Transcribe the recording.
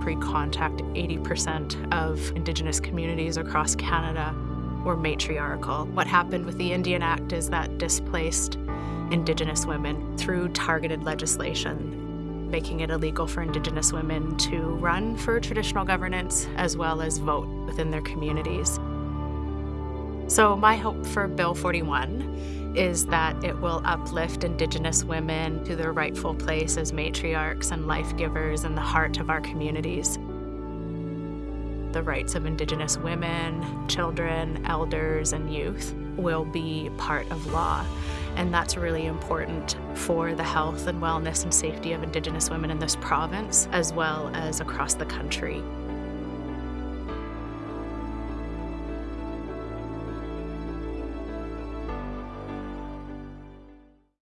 Pre-contact, 80% of Indigenous communities across Canada were matriarchal. What happened with the Indian Act is that displaced Indigenous women through targeted legislation, making it illegal for Indigenous women to run for traditional governance as well as vote within their communities. So my hope for Bill 41 is that it will uplift Indigenous women to their rightful place as matriarchs and life givers in the heart of our communities. The rights of Indigenous women, children, elders, and youth will be part of law. And that's really important for the health and wellness and safety of Indigenous women in this province, as well as across the country.